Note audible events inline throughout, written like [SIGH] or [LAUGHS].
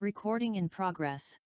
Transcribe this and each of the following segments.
Recording in progress.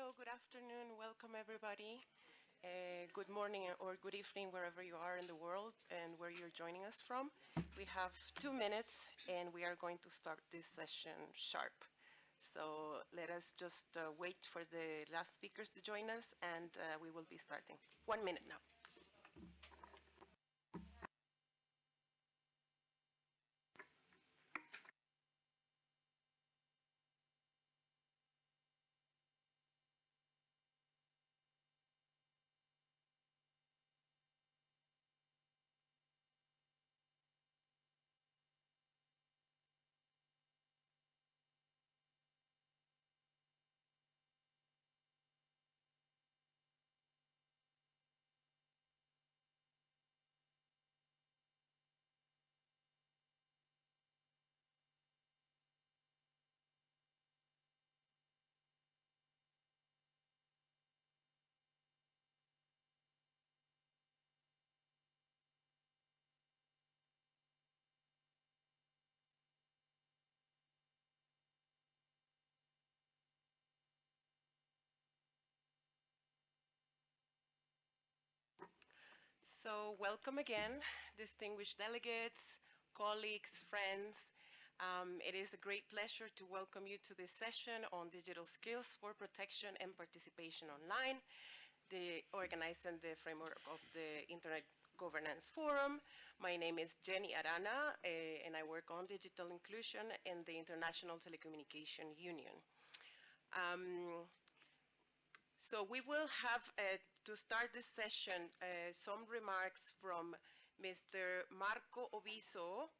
Hello, good afternoon. Welcome, everybody. Uh, good morning or good evening, wherever you are in the world and where you're joining us from. We have two minutes and we are going to start this session sharp. So let us just uh, wait for the last speakers to join us and uh, we will be starting. One minute now. So welcome again, distinguished delegates, colleagues, friends. Um, it is a great pleasure to welcome you to this session on digital skills for protection and participation online, the organized in the framework of the Internet Governance Forum. My name is Jenny Arana, uh, and I work on digital inclusion in the International Telecommunication Union. Um, so we will have, uh, to start this session, uh, some remarks from Mr. Marco Obiso,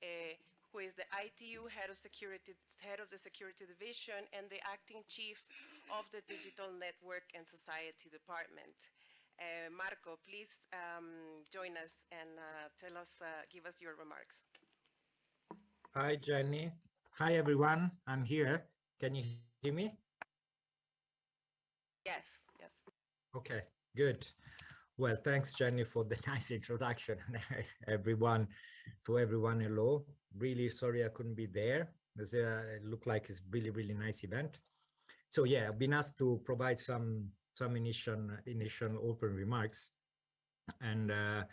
uh, who is the ITU head of security, head of the security division and the acting chief of the Digital Network and Society Department. Uh, Marco, please um, join us and uh, tell us, uh, give us your remarks. Hi, Jenny. Hi, everyone. I'm here. Can you hear me? Yes, yes. Okay, good. Well, thanks, Jenny, for the [LAUGHS] nice introduction. [LAUGHS] everyone, to everyone, hello. Really sorry I couldn't be there. Uh, it looked like it's really, really nice event. So yeah, I've been asked to provide some some initial initial open remarks, and uh,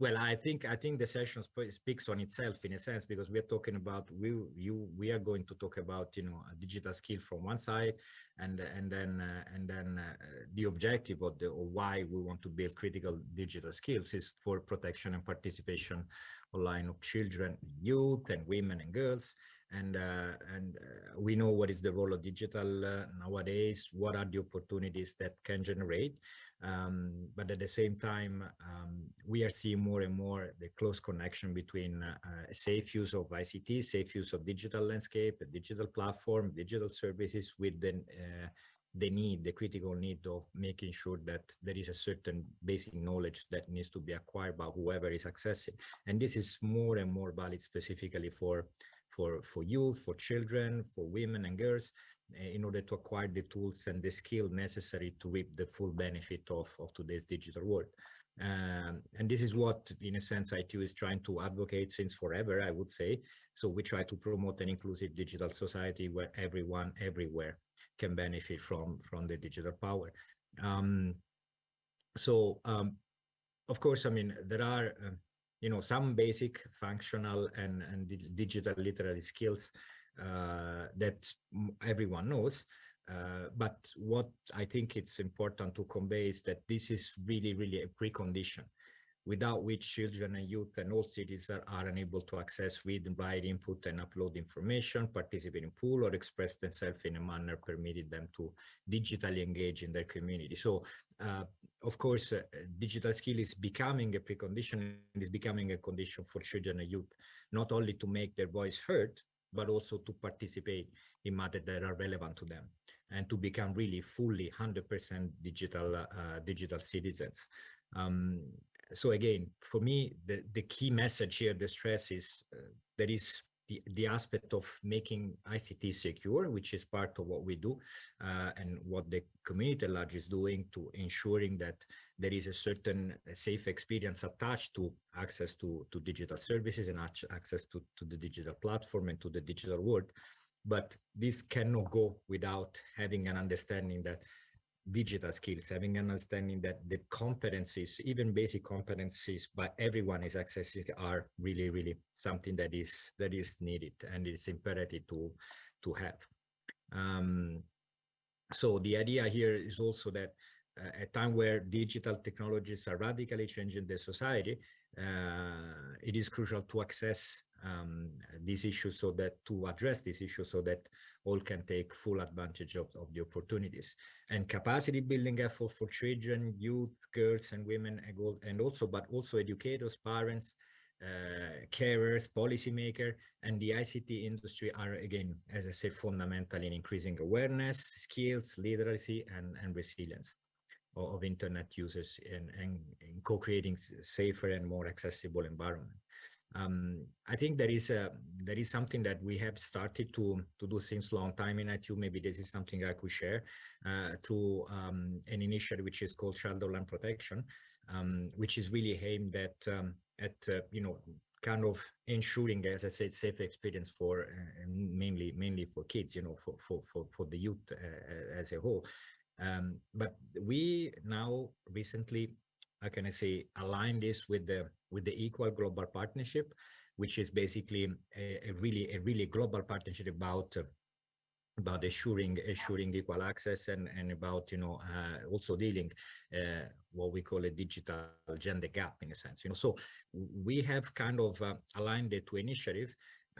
well, I think I think the session sp speaks on itself in a sense because we are talking about we you we are going to talk about you know a digital skill from one side and and then uh, and then uh, the objective of the or why we want to build critical digital skills is for protection and participation online of children, youth, and women and girls. And uh, and uh, we know what is the role of digital uh, nowadays. What are the opportunities that can generate? Um, but at the same time, um, we are seeing more and more the close connection between uh, safe use of ICT, safe use of digital landscape, digital platform, digital services with the, uh, the need, the critical need of making sure that there is a certain basic knowledge that needs to be acquired by whoever is accessing. And this is more and more valid specifically for for, for youth, for children, for women and girls, in order to acquire the tools and the skill necessary to reap the full benefit of, of today's digital world. Um, and this is what, in a sense, ITU is trying to advocate since forever, I would say. So we try to promote an inclusive digital society where everyone, everywhere can benefit from, from the digital power. Um, so, um, of course, I mean, there are, uh, you know, some basic functional and, and digital literary skills uh, that everyone knows. Uh, but what I think it's important to convey is that this is really, really a precondition without which children and youth and all citizens are unable to access, read, write, input and upload information, participate in pool or express themselves in a manner permitted them to digitally engage in their community. So, uh, of course, uh, digital skill is becoming a precondition, and is becoming a condition for children and youth, not only to make their voice heard, but also to participate in matters that are relevant to them and to become really fully 100% digital uh, digital citizens. Um, so again, for me, the, the key message here, the stress is uh, there is the, the aspect of making ICT secure, which is part of what we do uh, and what the community large is doing to ensuring that there is a certain safe experience attached to access to, to digital services and access to, to the digital platform and to the digital world. but this cannot go without having an understanding that digital skills, having an understanding that the competencies, even basic competencies by everyone is accessing are really, really something that is that is needed and it's imperative to to have. Um, so the idea here is also that uh, at a time where digital technologies are radically changing the society, uh, it is crucial to access um, these issues so that to address these issues so that all can take full advantage of, of the opportunities and capacity building effort for children, youth, girls and women and also but also educators, parents, uh, carers, policymaker, and the ICT industry are again, as I said, fundamental in increasing awareness, skills, literacy, and, and resilience of, of internet users and, and, and co-creating safer and more accessible environment. Um, I think there is a there is something that we have started to to do since long time in ITU. Maybe this is something I could share uh, through um, an initiative which is called Child Online Protection, um, which is really aimed at um, at uh, you know kind of ensuring, as I said, safe experience for uh, mainly mainly for kids, you know, for for for, for the youth uh, as a whole. Um, but we now recently, how can I say, align this with the with the Equals Global Partnership, which is basically a, a really a really global partnership about about assuring assuring equal access and and about you know uh, also dealing uh, what we call a digital gender gap in a sense you know. So we have kind of uh, aligned the two initiative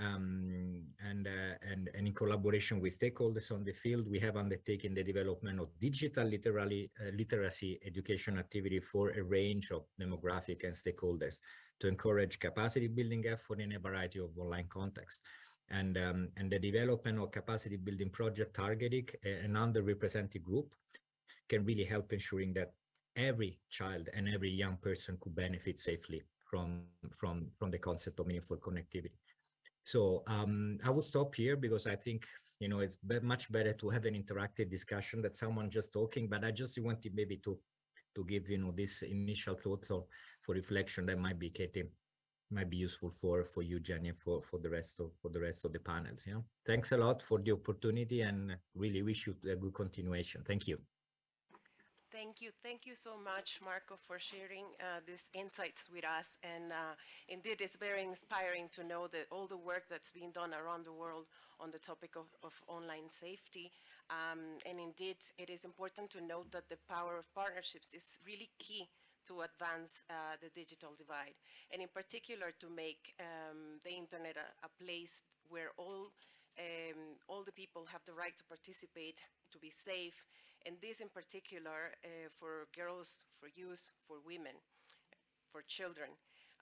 um, and, uh, and, and in collaboration with stakeholders on the field, we have undertaken the development of digital literally, uh, literacy education activity for a range of demographic and stakeholders to encourage capacity building effort in a variety of online contexts. And, um, and the development of capacity building project targeting an underrepresented group can really help ensuring that every child and every young person could benefit safely from, from, from the concept of meaningful connectivity. So um, I will stop here because I think, you know, it's be much better to have an interactive discussion than someone just talking, but I just wanted maybe to to give, you know, this initial thoughts or for reflection that might be, Katie, might be useful for for you, Jenny, for for the rest of for the rest of the panels. Yeah, thanks a lot for the opportunity, and really wish you a good continuation. Thank you. Thank you. Thank you so much, Marco, for sharing uh, these insights with us. And uh, indeed, it's very inspiring to know that all the work that's being done around the world on the topic of, of online safety. Um, and indeed, it is important to note that the power of partnerships is really key to advance uh, the digital divide. And in particular, to make um, the internet a, a place where all um, all the people have the right to participate, to be safe, and this in particular uh, for girls, for youth, for women, for children.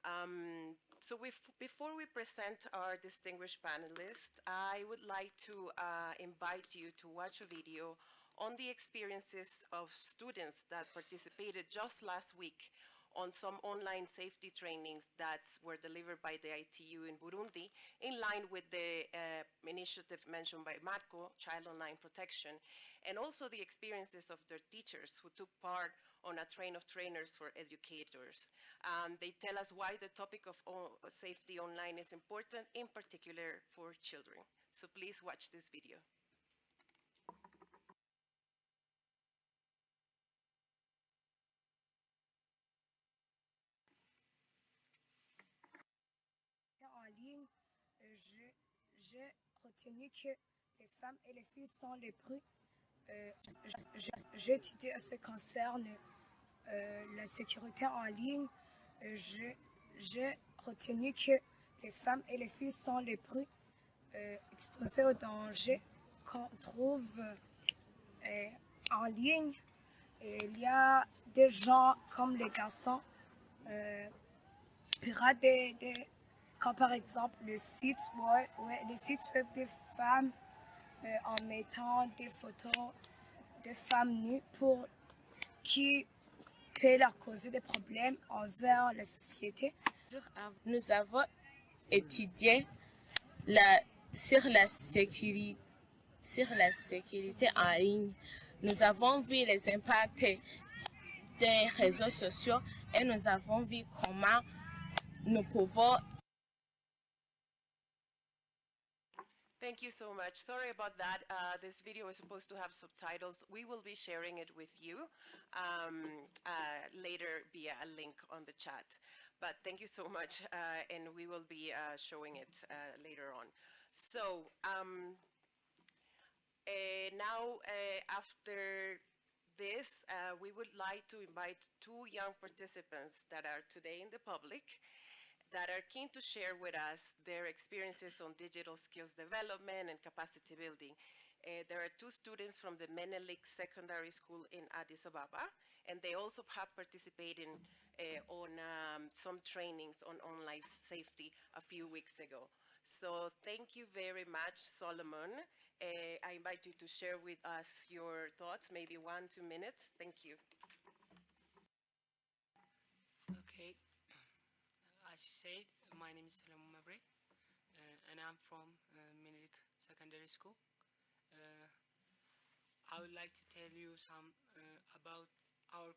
Um, so before we present our distinguished panelists, I would like to uh, invite you to watch a video on the experiences of students that participated just last week on some online safety trainings that were delivered by the ITU in Burundi in line with the uh, initiative mentioned by Marco, Child Online Protection, and also the experiences of their teachers who took part on a train of trainers for educators. Um, they tell us why the topic of safety online is important, in particular for children. So please watch this video. J'ai retenu que les femmes et les filles sont les plus... Euh, j'ai étudié à ce concerne euh, la sécurité en ligne. Euh, j'ai retenu que les femmes et les filles sont les plus exposées aux dangers qu'on trouve en ligne. il y a des gens comme les garçons, pirates des, des comme par exemple le site web, ouais, les sites web des femmes euh, en mettant des photos de femmes nues pour qui peut leur causer des problèmes envers la société. Nous avons étudié la, sur, la sur la sécurité en ligne. Nous avons vu les impacts des réseaux sociaux et nous avons vu comment nous pouvons Thank you so much. Sorry about that. Uh, this video is supposed to have subtitles. We will be sharing it with you um, uh, later via a link on the chat. But thank you so much, uh, and we will be uh, showing it uh, later on. So um, uh, now, after this, we would like to invite two young participants that are today in the public that are keen to share with us their experiences on digital skills development and capacity building. Uh, there are two students from the Menelik Secondary School in Addis Ababa, and they also have participated in, uh, on um, some trainings on online safety a few weeks ago. So thank you very much, Solomon. Uh, I invite you to share with us your thoughts, maybe one, two minutes. Thank you. Okay. You said, my name is Salam Mabre, uh, and I'm from uh, Menelik Secondary School. Uh, I would like to tell you some uh, about our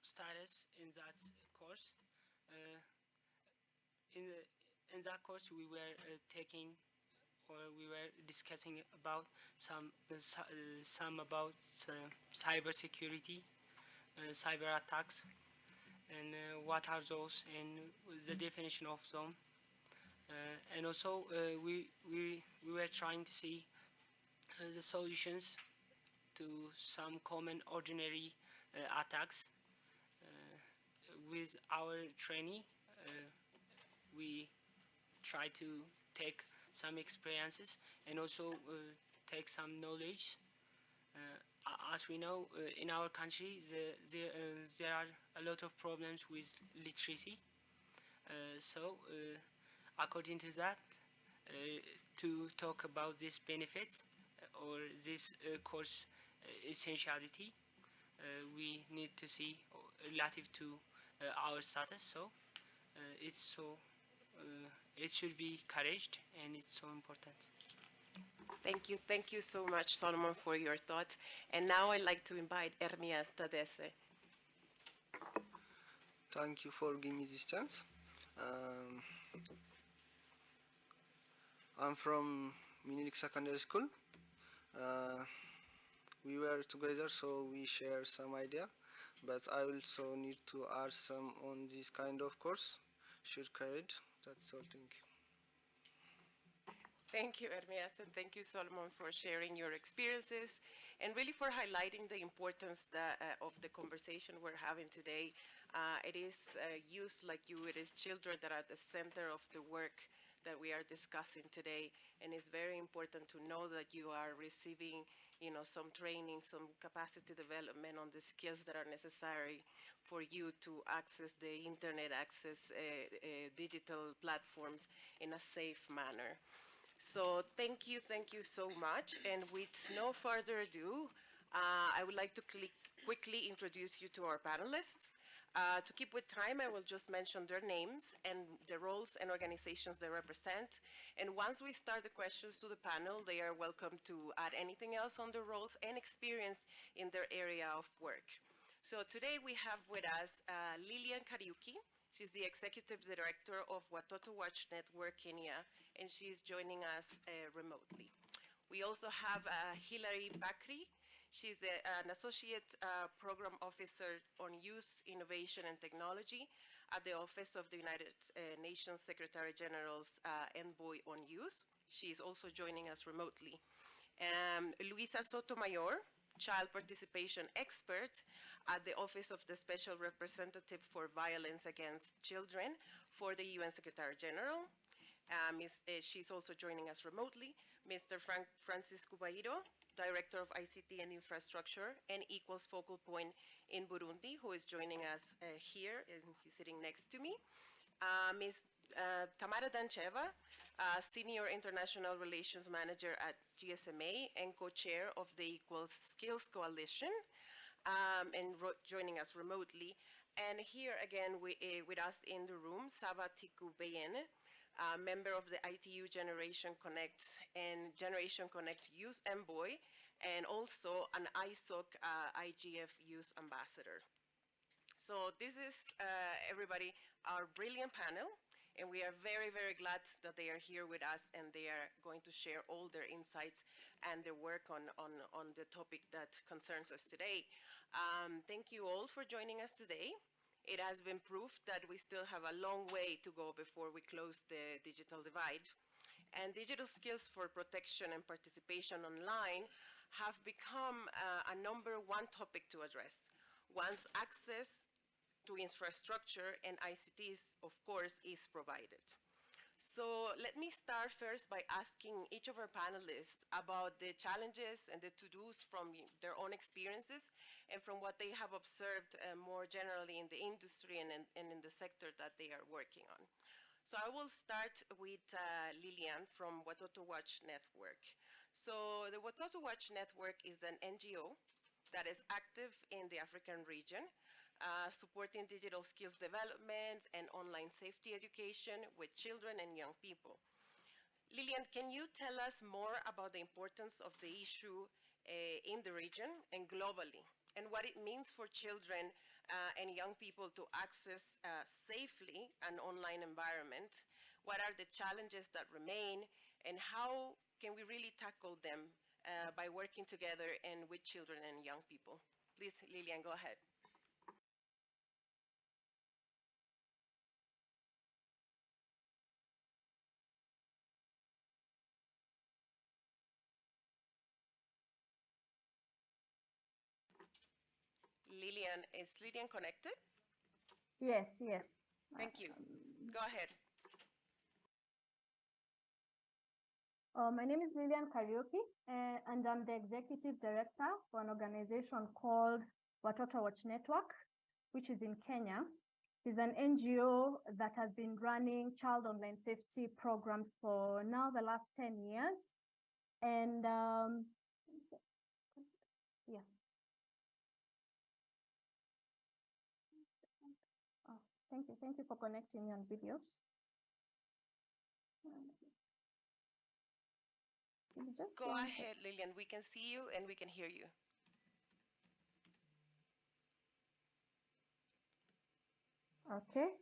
status in that course. Uh, in, the, in that course, we were uh, taking or we were discussing about some some about cyber security, cyber attacks, and uh, what are those and the definition of them. Uh, and also uh, we, we, we were trying to see uh, the solutions to some common ordinary uh, attacks. Uh, with our trainee, uh, we try to take some experiences and also uh, take some knowledge uh, as we know, uh, in our country, the, the, uh, there are a lot of problems with literacy. Uh, so, uh, according to that, uh, to talk about these benefits uh, or this course essentiality, we need to see relative to our status. So, it's so uh, it should be encouraged and it's so important. Thank you. Thank you so much, Solomon, for your thoughts. And now I'd like to invite Ermias Tadese. Thank you for giving me this chance. Um, I'm from Menelik Secondary School. Uh, we were together, so we share some idea. But I also need to add some on this kind of course. Should courage. That's all. Thank you. Thank you, Ermias, and thank you, Solomon, for sharing your experiences and really for highlighting the importance that, uh, of the conversation we're having today. Uh, it is uh, youth like you, it is children that are at the center of the work that we are discussing today. And it's very important to know that you are receiving, you know, some training, some capacity development on the skills that are necessary for you to access the internet, access uh, uh, digital platforms in a safe manner. So thank you, thank you so much. And with no further ado, uh, I would like to quickly introduce you to our panelists. Uh, to keep with time, I will just mention their names and the roles and organizations they represent. And once we start the questions to the panel, they are welcome to add anything else on their roles and experience in their area of work. So today we have with us uh, Lilian Kariuki. She's the Executive Director of Watoto Watch Network Kenya, and she's joining us uh, remotely. We also have uh, Hillary Bakrie. She's a, an Associate uh, Program Officer on Youth Innovation and Technology at the Office of the United uh, Nations Secretary General's uh, Envoy on Youth. She is also joining us remotely. Um, Luisa Sotomayor, child participation expert at the Office of the Special Representative for Violence Against Children for the UN Secretary General. Uh, Ms., uh, she's also joining us remotely. Mr. Frank Francis Cubairo, Director of ICT and Infrastructure and Equals Focal Point in Burundi, who is joining us uh, here, and he's sitting next to me. Uh, Ms. Uh, Tamara Dancheva, uh, Senior International Relations Manager at GSMA and co-chair of the Equal Skills Coalition, um, and joining us remotely. And here again we, uh, with us in the room, Saba Tiku Beyene, uh, member of the ITU Generation Connect and Generation Connect Youth Envoy, and also an ISOC uh, IGF Youth Ambassador. So this is, uh, everybody, our brilliant panel. And we are very, very glad that they are here with us and they are going to share all their insights and their work on, on, on the topic that concerns us today. Um, thank you all for joining us today. It has been proved that we still have a long way to go before we close the digital divide. And digital skills for protection and participation online have become uh, a number one topic to address. Once access to infrastructure and ICTs, of course, is provided. So let me start first by asking each of our panelists about the challenges and the to-dos from their own experiences and from what they have observed uh, more generally in the industry and in, and in, the sector that they are working on. So I will start with uh, Lilian from Watoto Watch Network. So the Watoto Watch Network is an NGO that is active in the African region uh, supporting digital skills development and online safety education with children and young people. Lilian, can you tell us more about the importance of the issue uh, in the region and globally, and what it means for children uh, and young people to access uh, safely an online environment? What are the challenges that remain, and how can we really tackle them uh, by working together and with children and young people? Please, Lilian, go ahead. Lilian. Is Lilian connected? Yes, yes. Thank you. Go ahead. Uh, my name is Lilian Kariuki, uh, and I'm the executive director for an organization called Watoto Watch Network, which is in Kenya. It's an NGO that has been running child online safety programs for now the last 10 years. And um, yeah, Thank you. Thank you for connecting me on video. Just Go ahead, Lilian. We can see you and we can hear you. Okay.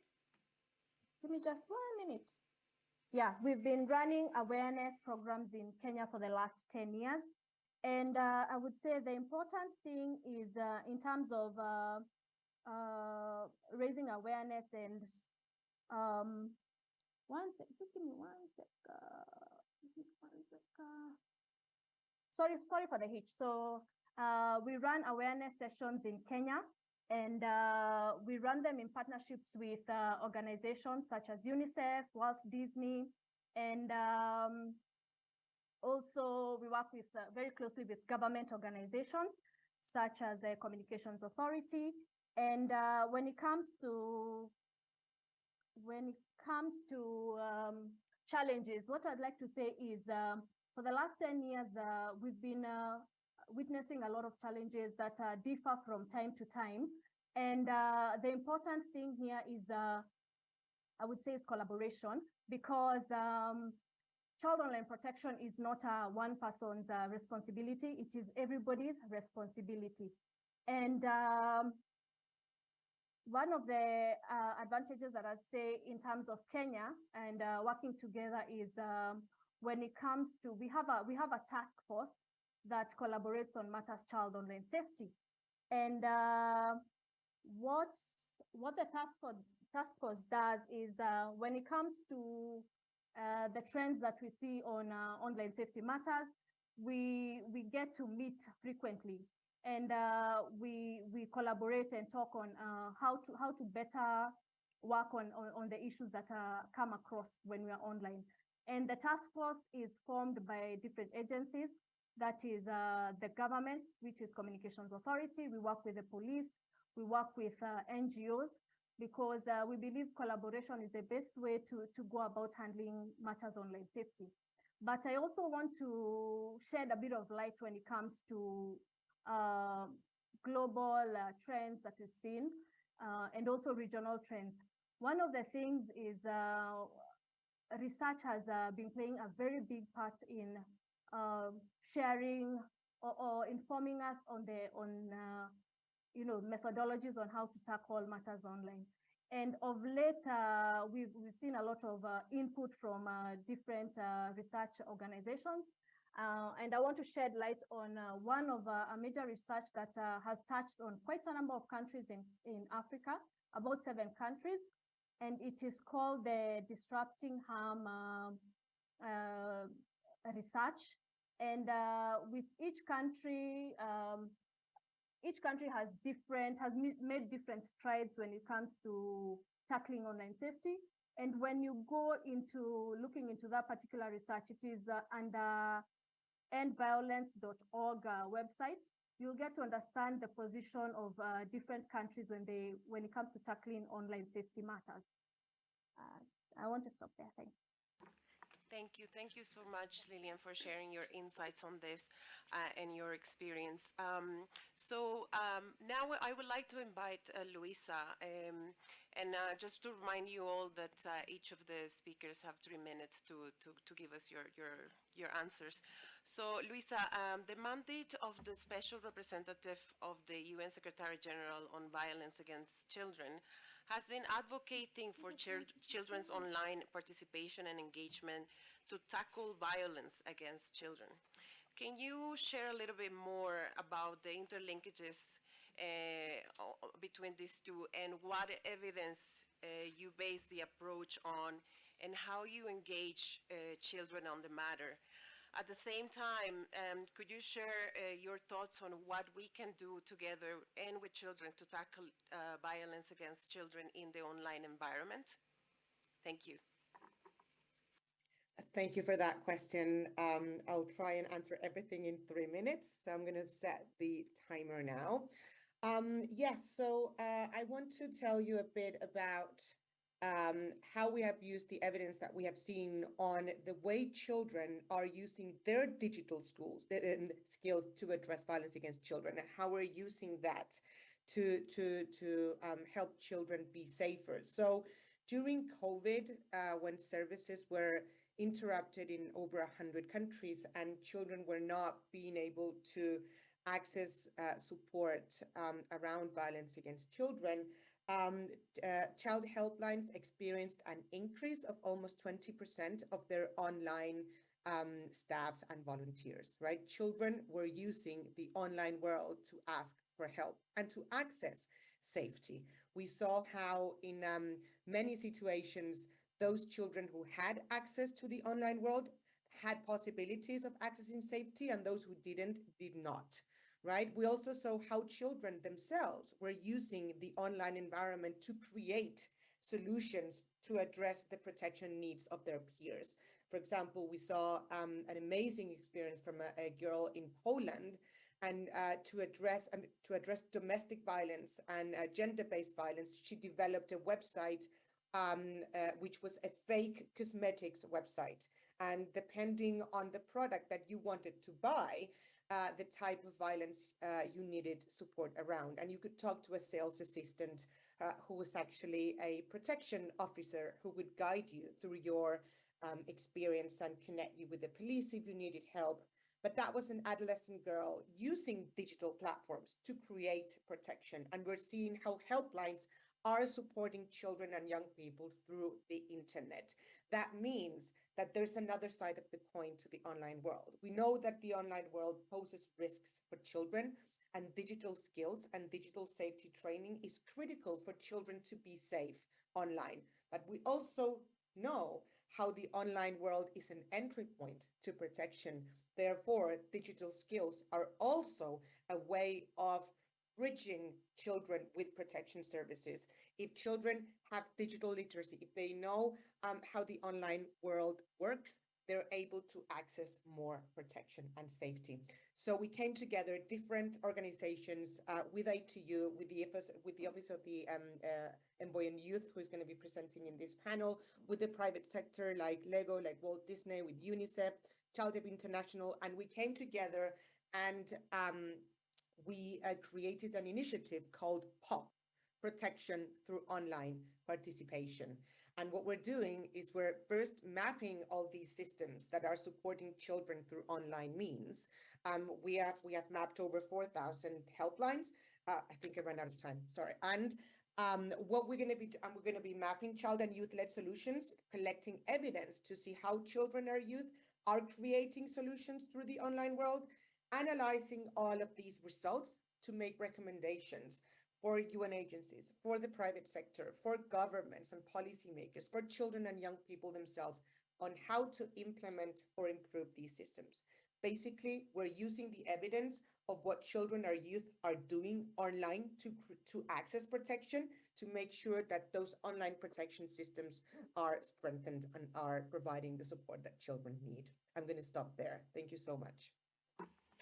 Give me just one minute. Yeah, we've been running awareness programs in Kenya for the last 10 years. And uh, I would say the important thing is uh, in terms of uh, uh, raising awareness and um, one sec, just give me one sec. Uh, one sec uh. sorry, sorry for the hitch. So uh, we run awareness sessions in Kenya and uh, we run them in partnerships with uh, organizations such as UNICEF, Walt Disney, and um, also we work with uh, very closely with government organizations such as the Communications Authority and uh, when it comes to when it comes to um, challenges, what I'd like to say is um, for the last 10 years, uh, we've been uh, witnessing a lot of challenges that uh, differ from time to time. And uh, the important thing here is, uh, I would say, is collaboration because um, child online protection is not a one person's responsibility. It is everybody's responsibility. And um, one of the uh, advantages that I'd say in terms of Kenya and uh, working together is um, when it comes to, we have a we have a task force that collaborates on matters child online safety. And uh, what, what the task force, task force does is uh, when it comes to uh, the trends that we see on uh, online safety matters, we, we get to meet frequently and uh, we we collaborate and talk on uh, how to how to better work on, on, on the issues that uh, come across when we are online. And the task force is formed by different agencies. That is uh, the government, which is Communications Authority. We work with the police. We work with uh, NGOs because uh, we believe collaboration is the best way to, to go about handling matters online safety. But I also want to shed a bit of light when it comes to uh, global uh, trends that we've seen uh, and also regional trends. One of the things is research has been playing a very big part in sharing or, or, informing us on the on you know methodologies on how to tackle matters online. And of late, uh, we've, we've seen a lot of uh, input from uh, different uh, research organizations. Uh, and I want to shed light on uh, one of a major research that has touched on quite a number of countries in, in Africa, about seven countries. And it is called the Disrupting Harm um, research. And with each country, um, each country has different, has made different strides when it comes to tackling online safety. And when you go into looking into that particular research, it is uh, under endviolence.org uh, website. You'll get to understand the position of uh, different countries when they when it comes to tackling online safety matters. Uh, I want to stop there. Thanks. Thank you. Thank you so much, Lilian, for sharing your insights on this uh, and your experience. Um, so um, now I would like to invite uh, Luisa. Um, and uh, just to remind you all that uh, each of the speakers have three minutes to, to, to give us your, your, your answers. So, Luisa, um, the mandate of the Special Representative of the UN Secretary General on Violence Against Children has been advocating for children's online participation and engagement to tackle violence against children. Can you share a little bit more about the interlinkages uh, between these two and what evidence uh, you base the approach on and how you engage uh, children on the matter? At the same time, um, could you share uh, your thoughts on what we can do together and with children to tackle uh, violence against children in the online environment? Thank you. Thank you for that question. Um, I'll try and answer everything in three minutes. So I'm going to set the timer now. Um, yes, so uh, I want to tell you a bit about um, how we have used the evidence that we have seen on the way children are using their digital schools and skills to address violence against children and how we're using that to to to um, help children be safer. So during COVID, uh, when services were interrupted in over 100 countries and children were not being able to access uh, support um, around violence against children, um, uh, child helplines experienced an increase of almost 20% of their online um, staffs and volunteers, right? Children were using the online world to ask for help and to access safety. We saw how in um, many situations, those children who had access to the online world had possibilities of accessing safety and those who didn't did not right we also saw how children themselves were using the online environment to create solutions to address the protection needs of their peers for example we saw um, an amazing experience from a, a girl in poland and uh, to address um, to address domestic violence and uh, gender-based violence she developed a website um, uh, which was a fake cosmetics website. And depending on the product that you wanted to buy, uh, the type of violence uh, you needed support around. And you could talk to a sales assistant uh, who was actually a protection officer who would guide you through your um, experience and connect you with the police if you needed help. But that was an adolescent girl using digital platforms to create protection. And we're seeing how helplines are supporting children and young people through the internet. That means that there's another side of the coin to the online world. We know that the online world poses risks for children and digital skills and digital safety training is critical for children to be safe online. But we also know how the online world is an entry point to protection. Therefore, digital skills are also a way of bridging children with protection services. If children have digital literacy, if they know um, how the online world works, they're able to access more protection and safety. So we came together, different organizations uh, with ITU, with the office, with the office of the um, uh, Envoy on Youth, who's going to be presenting in this panel, with the private sector like Lego, like Walt Disney, with UNICEF, Child Up International, and we came together and um, we uh, created an initiative called POP, Protection Through Online Participation. And what we're doing is we're first mapping all these systems that are supporting children through online means. Um, we have we have mapped over 4,000 helplines. Uh, I think I ran out of time, sorry. And Um, what we're going to be, um, we're going to be mapping child and youth-led solutions, collecting evidence to see how children or youth are creating solutions through the online world, analyzing all of these results to make recommendations for UN agencies, for the private sector, for governments and policymakers, for children and young people themselves on how to implement or improve these systems. Basically, we're using the evidence of what children or youth are doing online to, to access protection to make sure that those online protection systems are strengthened and are providing the support that children need. I'm going to stop there. Thank you so much.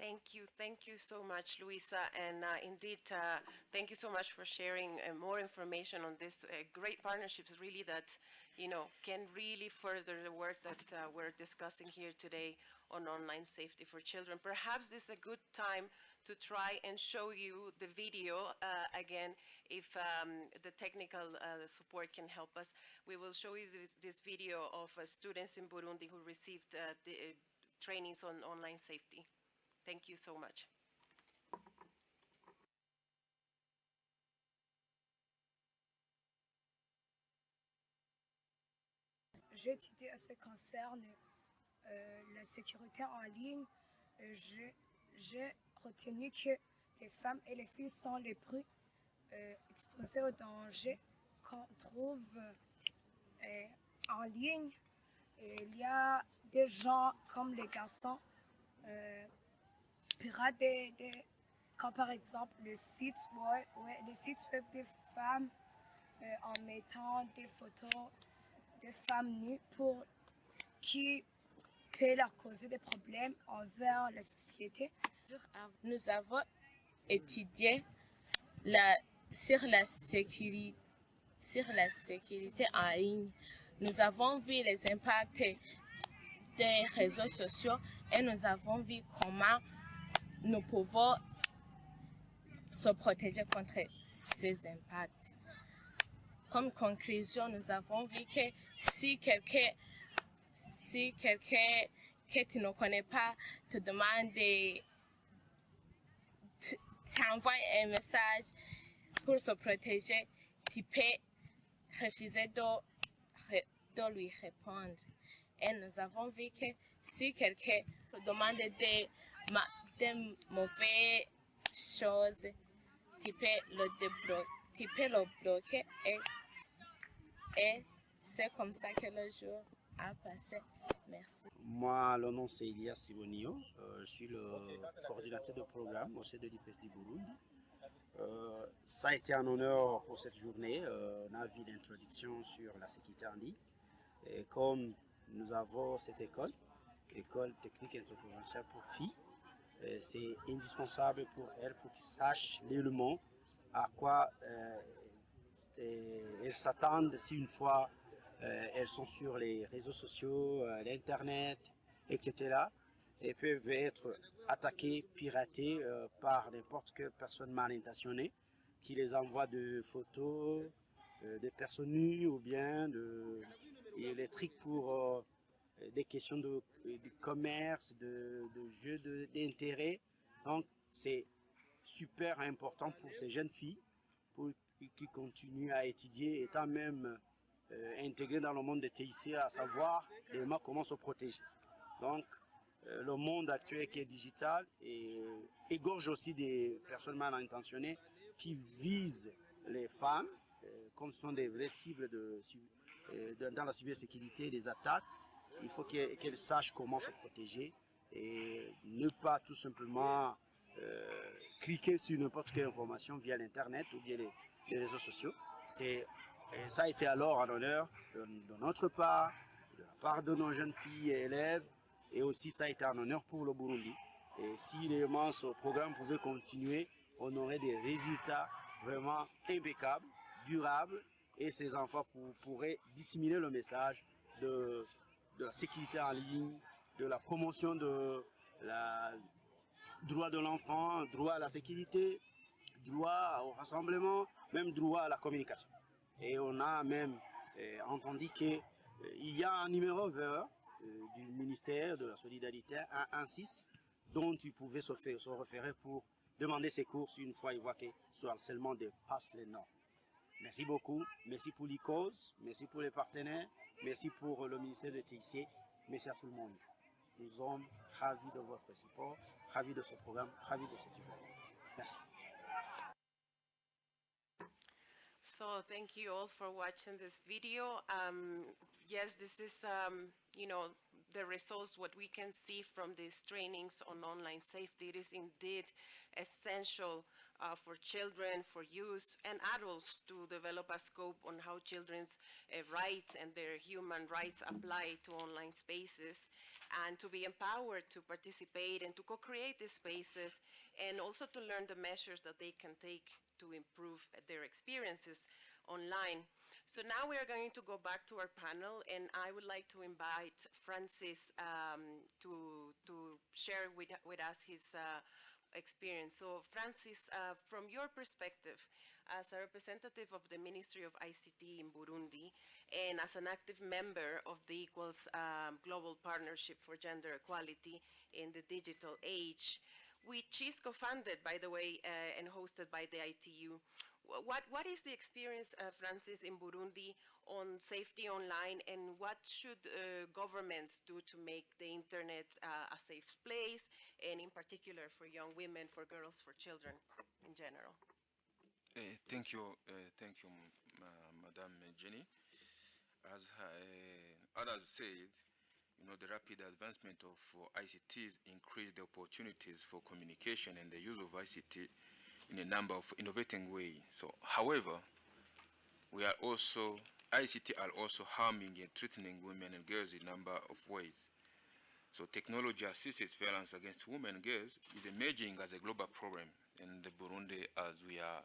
Thank you. Thank you so much, Luisa. And uh, indeed, uh, thank you so much for sharing uh, more information on this uh, great partnerships, really, that, you know, can really further the work that uh, we're discussing here today on online safety for children. Perhaps this is a good time to try and show you the video uh, again, if um, the technical support can help us. We will show you this, this video of students in Burundi who received the trainings on online safety. Thank you so much. J'ai étudié à ce qui concerne euh, la sécurité en ligne. J'ai retenu que les femmes et les filles sont les plus euh, exposées aux dangers qu'on trouve euh, en ligne. Il y a des gens comme les garçons des, comme par exemple le site web, ouais, les sites web des femmes euh, en mettant des photos de femmes nues pour qui peut leur causer des problèmes envers la société. Nous avons étudié la, sur, la sécurité, sur la sécurité en ligne. Nous avons vu les impacts des réseaux sociaux et nous avons vu comment nous pouvons se protéger contre ces impacts. Comme conclusion, nous avons vu que si quelqu'un si quelqu'un que tu ne connais pas te demande de t'envoie un message pour se protéger, tu peux refuser de, de lui répondre. Et nous avons vu que si quelqu'un te demande de, de mauvaises choses, tu peux le, débloquer, et, c'est comme ça que le jour a passé. Merci. Moi, le nom c'est Elias Sibonio. Euh, je suis le coordinateur de programme au sein de du Burundi. Euh, ça a été un honneur pour cette journée, euh, un avis d'introduction sur la sécurité en ligne. Et comme nous avons cette école, école technique interprovinciale pour filles, c'est indispensable pour elles pour qu'ils sachent l'élément à quoi elles s'attendent si une fois euh, elles sont sur les réseaux sociaux, euh, l'Internet, etc. et peuvent être attaquées, piratées euh, par n'importe quelle personne mal intentionnée qui les envoie de photos de personnes nues ou bien de, et les pour des questions de, commerce, de, jeux d'intérêt. Donc c'est super important pour ces jeunes filles pour, qui continuent à étudier, étant même euh, intégré dans le monde des TIC, à savoir comment se protéger. Donc, euh, le monde actuel qui est digital égorge aussi des personnes mal intentionnées qui visent les femmes, euh, comme ce sont des vraies cibles dans la cybersécurité, des attaques. Il faut qu'elles sachent comment se protéger et ne pas tout simplement cliquer sur n'importe quelle information via l'Internet ou via les, réseaux sociaux. Et ça a été alors un honneur de, notre part, de la part de nos jeunes filles et élèves, et aussi ça a été un honneur pour le Burundi. Et si ce programme pouvait continuer, on aurait des résultats vraiment impeccables, durables, et ces enfants pourraient disséminer le message de, la sécurité en ligne, de la promotion de la droit de l'enfant, droit à la sécurité, droit au rassemblement, même droit à la communication. Et on a même euh, entendu qu'il euh, y a un numéro vert euh, du ministère de la Solidarité 116 dont tu pouvais se, référer pour demander ses courses une fois il voit que ce harcèlement dépasse les normes. Merci beaucoup. Merci pour l'ICOS. Merci pour les partenaires. Merci pour le ministère de TIC. Merci à tout le monde. Nous sommes ravis de votre support, ravis de ce programme, ravis de cette journée. Merci. So thank you all for watching this video. Um, yes, this is, um, you know, the results, what we can see from these trainings on online safety. It is indeed essential uh, for children, for youth, and adults to develop a scope on how children's uh, rights and their human rights apply to online spaces, and to be empowered to participate and to co-create these spaces, and also to learn the measures that they can take to improve their experiences online. So now we are going to go back to our panel, and I would like to invite Francis um, to, to share with, with us his uh, experience. So Francis, uh, from your perspective, as a representative of the Ministry of ICT in Burundi, and as an active member of the Equals um, Global Partnership for Gender Equality in the Digital Age, which is co-funded, by the way, uh, and hosted by the ITU. What, what is the experience, uh, Francis, in Burundi on safety online and what should uh, governments do to make the internet uh, a safe place and in particular for young women, for girls, for children in general? Uh, thank you, uh, thank you, Madam Jenny. As uh, others said, you know, the rapid advancement of ICTs increase the opportunities for communication and the use of ICT in a number of innovating ways. So, however, we are also, ICT are also harming and threatening women and girls in a number of ways. So technology-assisted violence against women and girls is emerging as a global problem in the Burundi as we are,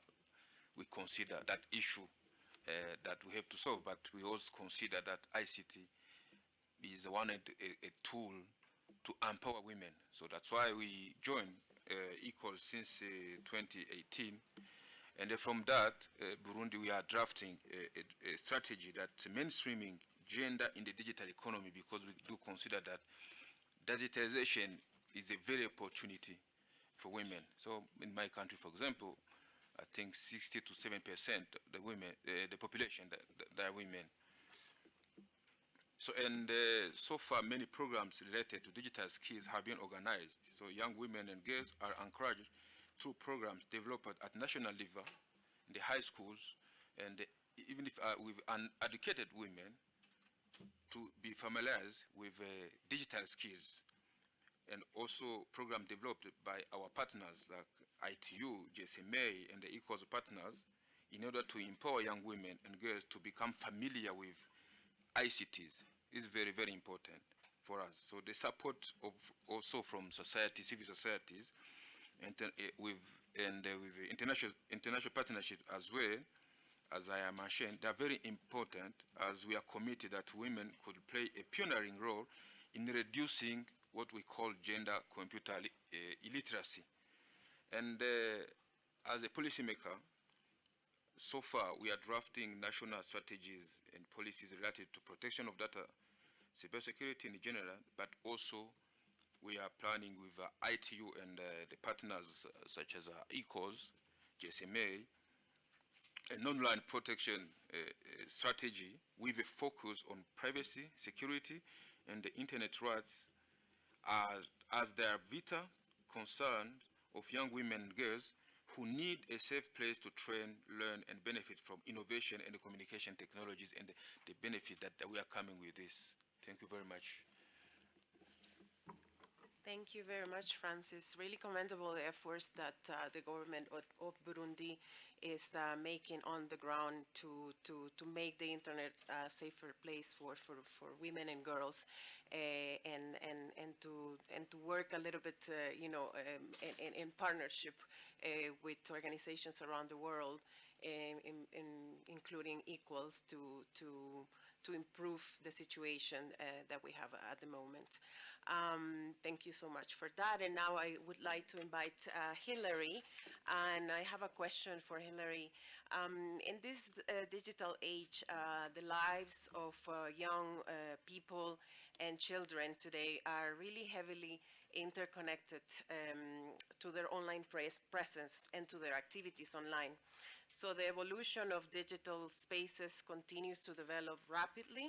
we consider that issue uh, that we have to solve, but we also consider that ICT is one a, a tool to empower women. So that's why we joined uh, since uh, 2018. And from that, uh, Burundi, we are drafting a, a, a, strategy that mainstreaming gender in the digital economy because we do consider that digitalization is a very opportunity for women. So in my country, for example, I think 60 to 7 percent of the women, uh, the population that, that, are women. So, and uh, so far many programs related to digital skills have been organized. So young women and girls are encouraged through programs developed at national level, in the high schools, and even if uh, with uneducated women, to be familiarized with uh, digital skills. And also program developed by our partners like ITU, GSMA, and the Equals partners in order to empower young women and girls to become familiar with ICTs is very, very important for us. So the support of also from society, civil societies, and uh, with and uh, with international international partnership as well, as I am mentioned, they are very important as we are committed that women could play a pioneering role in reducing what we call gender computer uh, illiteracy. And uh, as a policymaker, so far we are drafting national strategies and policies related to protection of data, cybersecurity in general, but also we are planning with uh, ITU and uh, the partners uh, such as uh, Equals, GSMA, an online protection uh, uh, strategy with a focus on privacy, security, and the internet rights as, they are vital concerns of young women and girls who need a safe place to train, learn, and benefit from innovation and communication technologies and the, the benefit that, that we are coming with this. Thank you very much. Thank you very much, Francis. Really commendable efforts that uh, the government of, of Burundi is uh, making on the ground to, to, to make the internet a safer place for, for, for women and girls uh, and, and, and, to, and to work a little bit, uh, you know, um, in, in, partnership uh, with organizations around the world, in, in, including Equals, to, to, to improve the situation uh, that we have at the moment. Um, thank you so much for that. And now I would like to invite uh, Hillary, and I have a question for Hillary. Um, in this uh, digital age, uh, the lives of uh, young uh, people and children today are really heavily interconnected um, to their online presence and to their activities online. So the evolution of digital spaces continues to develop rapidly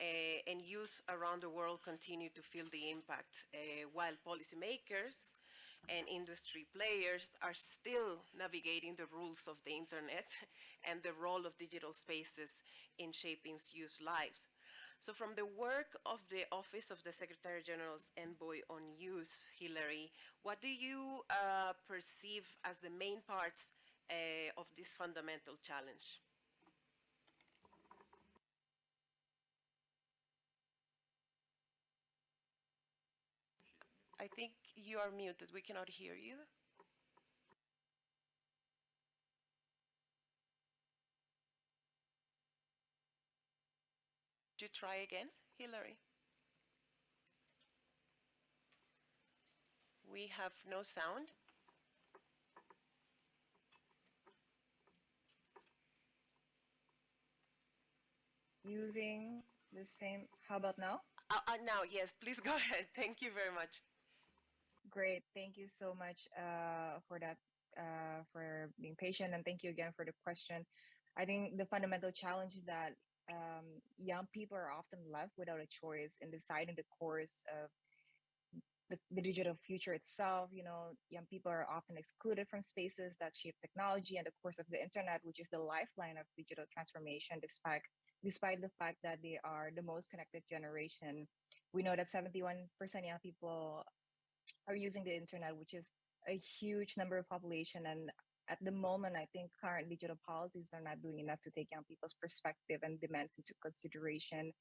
uh, and youth around the world continue to feel the impact, uh, while policymakers and industry players are still navigating the rules of the internet [LAUGHS] and the role of digital spaces in shaping youth lives. So from the work of the Office of the Secretary General's Envoy on Youth, Hillary, what do you uh, perceive as the main parts of this fundamental challenge? I think you are muted. We cannot hear you. Do you try again, Hillary? We have no sound. Using the same, how about now? Uh, uh, now, yes, please go [LAUGHS] ahead. Thank you very much. Great. Thank you so much uh, for that, uh, for being patient. And thank you again for the question. I think the fundamental challenge is that um, young people are often left without a choice in deciding the course of the, the, digital future itself. You know, young people are often excluded from spaces that shape technology and the course of the internet, which is the lifeline of digital transformation, despite despite the fact that they are the most connected generation. We know that 71% young people are using the internet, which is a huge number of population. And at the moment, I think current digital policies are not doing enough to take young people's perspective and demands into consideration.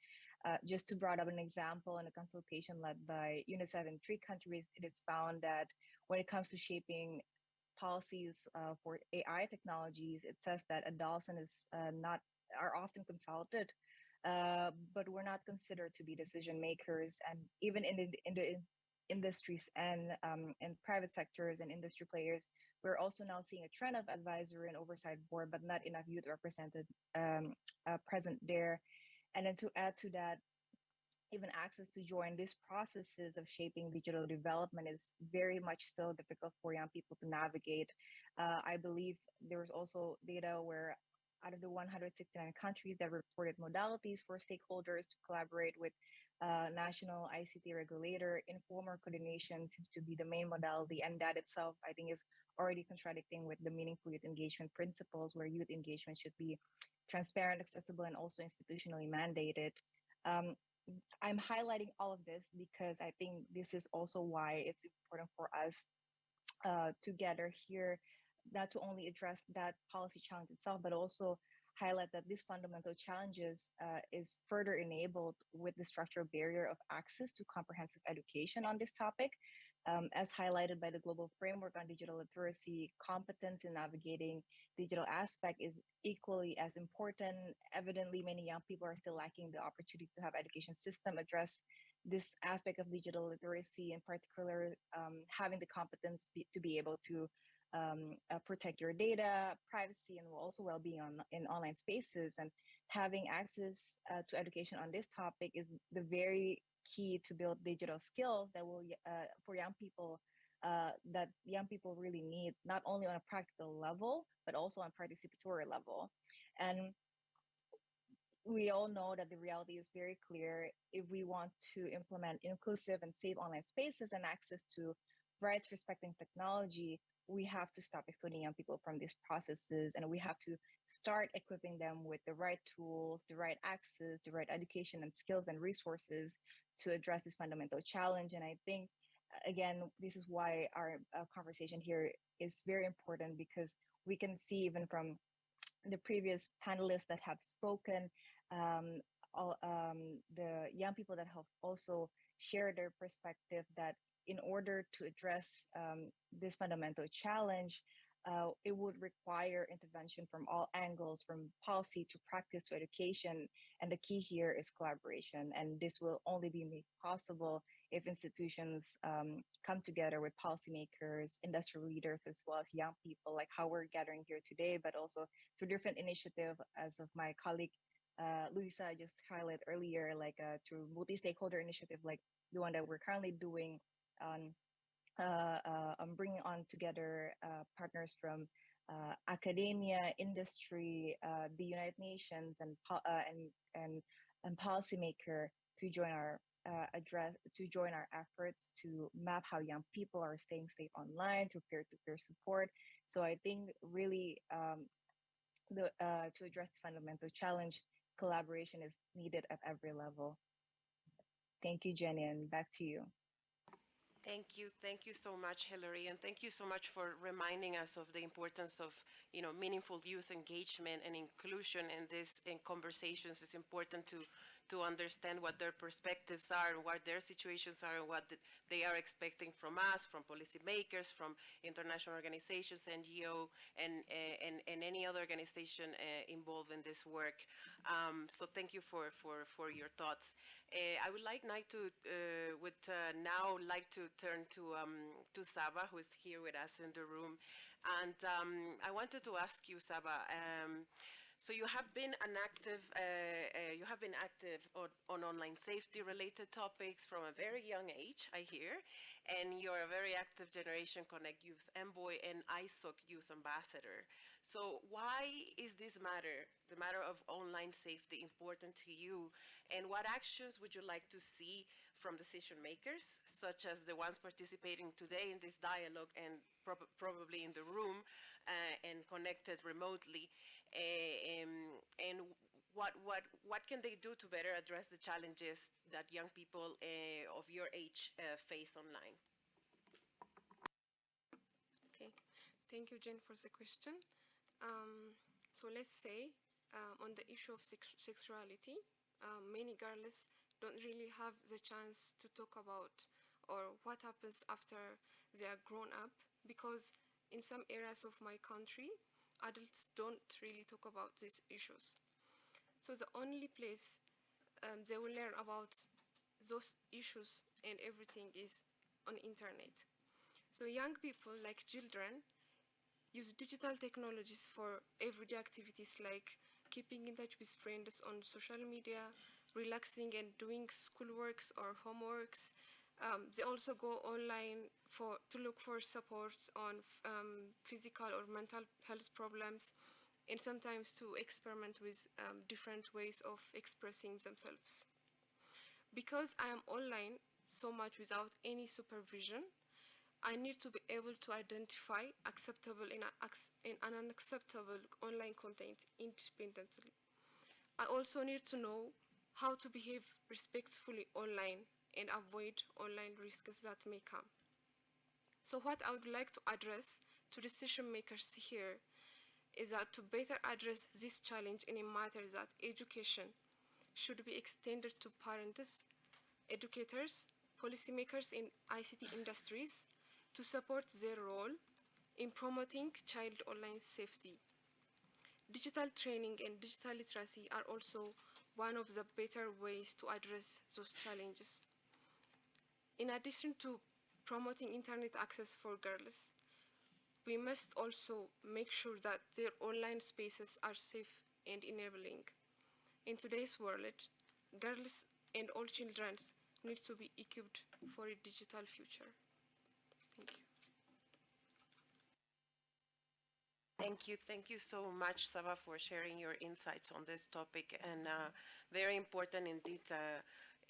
Uh, just to brought up an example in a consultation led by UNICEF in three countries, it is found that when it comes to shaping policies uh, for AI technologies, it says that adults and is uh, not are often consulted, uh, but we're not considered to be decision makers. And even in the in the industries and um, in private sectors and industry players, we're also now seeing a trend of advisory and oversight board, but not enough youth represented um, uh, present there. And then to add to that, even access to join these processes of shaping digital development is very much still difficult for young people to navigate. Uh, I believe there was also data where out of the 169 countries that reported modalities for stakeholders to collaborate with uh, national ICT regulator, informal coordination seems to be the main modality. And that itself, I think, is already contradicting with the meaningful youth engagement principles, where youth engagement should be transparent, accessible, and also institutionally mandated. Um, I'm highlighting all of this because I think this is also why it's important for us uh, to gather here, not to only address that policy challenge itself, but also highlight that these fundamental challenges uh, is further enabled with the structural barrier of access to comprehensive education on this topic. Um, as highlighted by the Global Framework on Digital Literacy, competence in navigating digital aspect is equally as important. Evidently, many young people are still lacking the opportunity to have education system address this aspect of digital literacy, in particular, um, having the competence be, to be able to um, uh, protect your data, privacy, and also well-being on in online spaces. And having access uh, to education on this topic is the very key to build digital skills that will uh, for young people uh, that young people really need, not only on a practical level but also on participatory level. And we all know that the reality is very clear. If we want to implement inclusive and safe online spaces and access to rights respecting technology, we have to stop excluding young people from these processes and we have to start equipping them with the right tools, the right access, the right education and skills and resources to address this fundamental challenge. And I think, again, this is why our uh, conversation here is very important because we can see even from the previous panelists that have spoken, um, all, um, the young people that have also shared their perspective that in order to address um, this fundamental challenge, uh, it would require intervention from all angles, from policy to practice to education. And the key here is collaboration. And this will only be made possible if institutions um, come together with policymakers, industry leaders, as well as young people, like how we're gathering here today, but also through different initiative, as of my colleague uh, Luisa just highlighted earlier, like uh, through multi-stakeholder initiative, like the one that we're currently doing on uh, uh, on bringing on together uh, partners from uh, academia, industry, uh, the United Nations, and uh, and and and policymaker to join our uh, address to join our efforts to map how young people are staying safe online through peer-to-peer support. So I think really um, the uh, to address the fundamental challenge, collaboration is needed at every level. Thank you, Jenny, and back to you. Thank you. Thank you so much, Hillary. And thank you so much for reminding us of the importance of, you know, meaningful youth engagement and inclusion in this, in conversations. It's important to, to understand what their perspectives are and what their situations are and what they are expecting from us, from policymakers, from international organizations, NGO, and, and, and any other organization uh, involved in this work. Um, so thank you for, for, for your thoughts. Uh, I would like now to uh, would uh, now like to turn to um, to Saba, who is here with us in the room, and um, I wanted to ask you, Saba. So you have been an active, uh, uh, you have been active on, on online safety-related topics from a very young age, I hear, and you're a very active Generation Connect Youth Envoy and ISOC Youth Ambassador. So why is this matter, the matter of online safety, important to you? And what actions would you like to see from decision makers, such as the ones participating today in this dialogue and prob probably in the room uh, and connected remotely? Uh, um, and what, what, what can they do to better address the challenges that young people uh, of your age uh, face online? Okay, thank you, Jen, for the question. Um, so let's say um, on the issue of sex sexuality, um, many girls don't really have the chance to talk about or what happens after they are grown up because in some areas of my country, adults don't really talk about these issues. So the only place um, they will learn about those issues and everything is on internet. So young people like children use digital technologies for everyday activities like keeping in touch with friends on social media, relaxing and doing schoolworks or homeworks. Um, they also go online for to look for support on um, physical or mental health problems, and sometimes to experiment with um, different ways of expressing themselves. Because I am online so much without any supervision, I need to be able to identify acceptable and, and unacceptable online content independently. I also need to know how to behave respectfully online and avoid online risks that may come. So what I would like to address to decision makers here is that to better address this challenge in a matter that education should be extended to parents, educators, policymakers in ICT industries to support their role in promoting child online safety. Digital training and digital literacy are also one of the better ways to address those challenges. In addition to promoting internet access for girls, we must also make sure that their online spaces are safe and enabling. In today's world, girls and all children need to be equipped for a digital future. Thank you. Thank you. Thank you so much, Saba, for sharing your insights on this topic. And uh, very important indeed. Uh,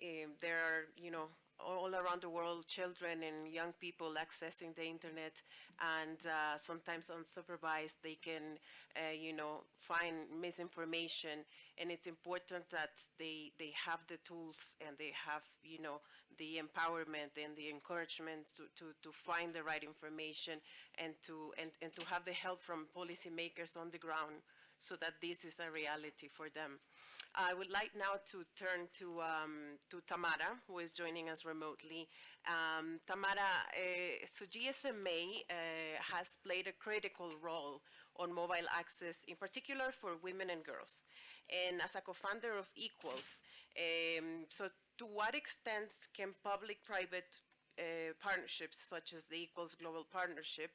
um, there are, you know, all around the world, children and young people accessing the internet, and uh, sometimes unsupervised, they can, uh, you know, find misinformation. And it's important that they they have the tools and they have, you know, the empowerment and the encouragement to, to, to find the right information and to and, and to have the help from policymakers on the ground so that this is a reality for them. I would like now to turn to, um, to Tamara, who is joining us remotely. Um, Tamara, uh, so GSMA uh, has played a critical role on mobile access, in particular for women and girls. And as a co-founder of Equals, um, so to what extent can public-private uh, partnerships, such as the Equals Global Partnership,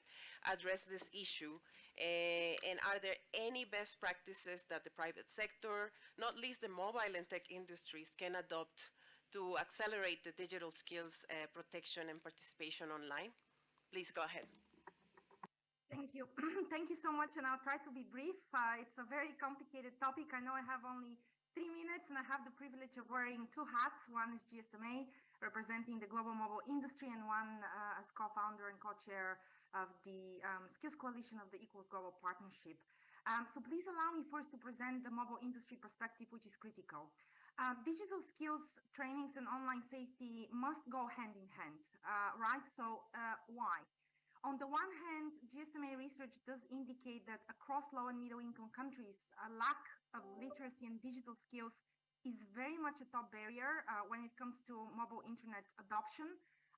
address this issue and are there any best practices that the private sector, not least the mobile and tech industries, can adopt to accelerate the digital skills uh, protection and participation online? Please go ahead. Thank you. [CLEARS THROAT] Thank you so much, and I'll try to be brief. Uh, it's a very complicated topic. I know I have only three minutes, and I have the privilege of wearing two hats. One is GSMA, representing the global mobile industry, and one uh, as co-founder and co-chair of the um, Skills Coalition of the Equals Global Partnership. Um, so please allow me first to present the mobile industry perspective, which is critical. Uh, digital skills trainings and online safety must go hand in hand, uh, right? So uh, why? On the one hand, GSMA research does indicate that across low and middle income countries, a lack of literacy and digital skills is very much a top barrier uh, when it comes to mobile internet adoption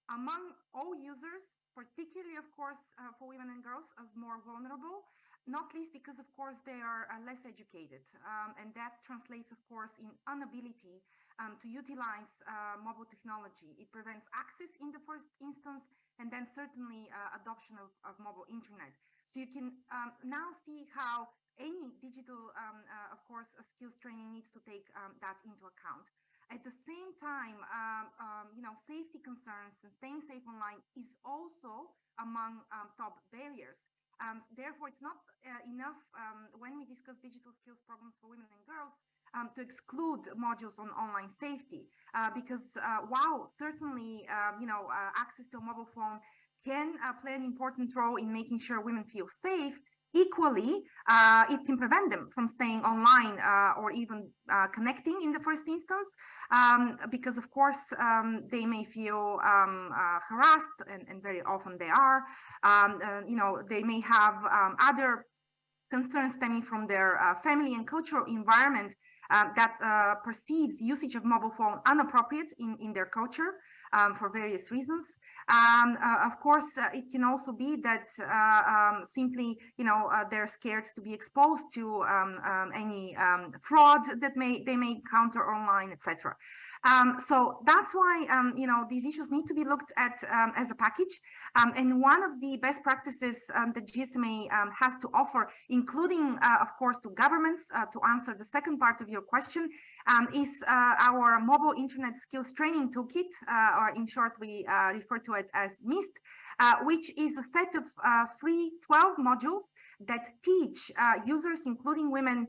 among all users, particularly, of course, uh, for women and girls as more vulnerable, not least because, of course, they are uh, less educated. Um, and that translates, of course, in inability um, to utilize uh, mobile technology. It prevents access in the first instance, and then certainly uh, adoption of, of mobile internet. So you can um, now see how any digital, um, uh, of course, skills training needs to take um, that into account. At the same time, um, um, you know, safety concerns and staying safe online is also among top barriers. Um, therefore, it's not uh, enough um, when we discuss digital skills programs for women and girls um, to exclude modules on online safety, uh, because uh, while certainly, um, you know, uh, access to a mobile phone can uh, play an important role in making sure women feel safe, equally, uh, it can prevent them from staying online or even connecting in the first instance um, because of course um, they may feel um, uh, harassed and, and, very often they are. Uh, you know, they may have um, other concerns stemming from their uh, family and cultural environment uh, that uh, perceives usage of mobile phone inappropriate in, in their culture um, for various reasons. Um, uh, of course, uh, it can also be that uh, um, simply, you know, uh, they're scared to be exposed to um, um, any um, fraud that may they may encounter online, etc. Um, so that's why, um, you know, these issues need to be looked at um, as a package. Um, and one of the best practices um, that GSMA um, has to offer, including, uh, of course, to governments, uh, to answer the second part of your question, is uh, our mobile internet skills training toolkit, uh, or in short, we uh, refer to it as MIST, uh, which is a set of free 12 modules that teach users, including women,